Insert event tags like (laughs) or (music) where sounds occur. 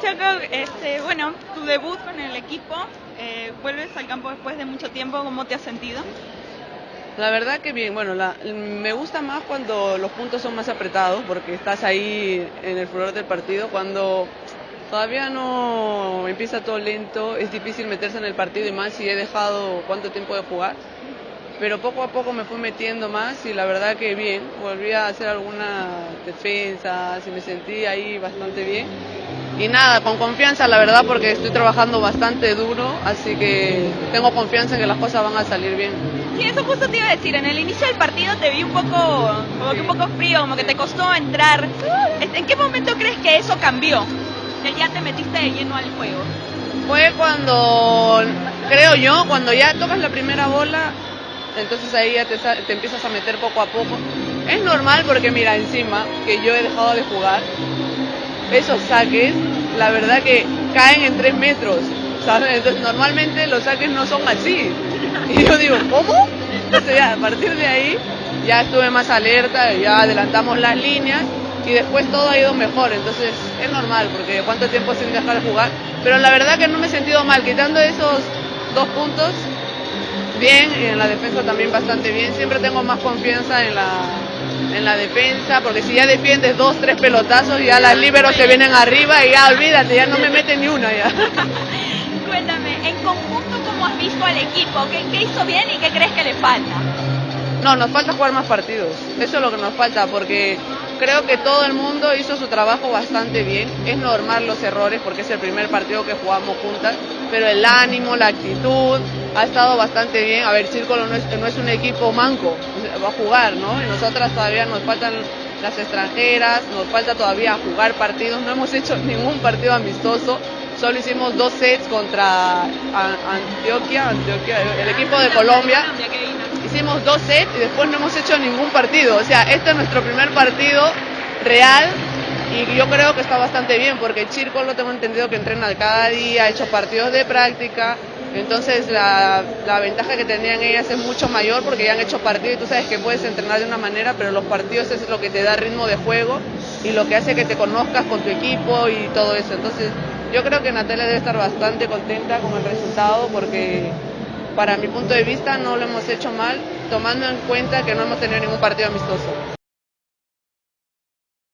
Chaco, este, bueno, tu debut con el equipo, eh, vuelves al campo después de mucho tiempo, ¿cómo te has sentido? La verdad que bien, bueno, me gusta más cuando los puntos son más apretados porque estás ahí en el furor del partido, cuando todavía no empieza todo lento, es difícil meterse en el partido y más si he dejado cuánto tiempo de jugar pero poco a poco me fui metiendo más y la verdad que bien, volví a hacer alguna defensa, y me sentí ahí bastante bien. Y nada, con confianza la verdad porque estoy trabajando bastante duro, así que tengo confianza en que las cosas van a salir bien. Sí, eso justo te iba a decir, en el inicio del partido te vi un poco, como que un poco frío, como que te costó entrar. ¿En qué momento crees que eso cambió? Que ya te metiste de lleno al juego. Fue cuando, creo yo, cuando ya tocas la primera bola, entonces ahí ya te, te, empiezas a meter poco a poco. Es normal porque mira, encima que yo he dejado de jugar, esos saques, la verdad que caen en tres metros, ¿sabes? Entonces normalmente los saques no son así. Y yo digo, ¿cómo? Entonces ya a partir de ahí ya estuve más alerta, ya adelantamos las líneas y después todo ha ido mejor, entonces es normal porque cuánto tiempo sin dejar de jugar, pero la verdad que no me he sentido mal, quitando esos dos puntos, bien y en la defensa también bastante bien. Siempre tengo más confianza en la, en la defensa, porque si ya defiendes dos, tres pelotazos, ya las liberos se vienen arriba y ya olvídate, ya no me meten ni una ya. (laughs) Cuéntame, en conjunto, ¿cómo has visto al equipo? ¿Qué, ¿Qué hizo bien y qué crees que le falta? No, nos falta jugar más partidos. Eso es lo que nos falta, porque creo que todo el mundo hizo su trabajo bastante bien. Es normal los errores, porque es el primer partido que jugamos juntas, pero el ánimo, la actitud, ha estado bastante bien. A ver, Círculo no es, un equipo manco, va a jugar, ¿no? Y nosotras todavía nos faltan las extranjeras, nos falta todavía jugar partidos. No hemos hecho (laughs) ningún partido amistoso, solo hicimos dos sets contra Antioquia, Antioquia el equipo de Colombia. Hicimos dos sets y después no hemos hecho ningún partido. O sea, este es nuestro primer partido real y yo creo que está bastante bien porque Chirco lo tengo entendido que entrena cada día, ha hecho partidos de práctica, entonces la, la, ventaja que tendrían ellas es mucho mayor porque ya han hecho partidos y tú sabes que puedes entrenar de una manera, pero los partidos es lo que te da ritmo de juego y lo que hace que te conozcas con tu equipo y todo eso. Entonces yo creo que Natalia debe estar bastante contenta con el resultado porque para mi punto de vista no lo hemos hecho mal, tomando en cuenta que no hemos tenido ningún partido amistoso.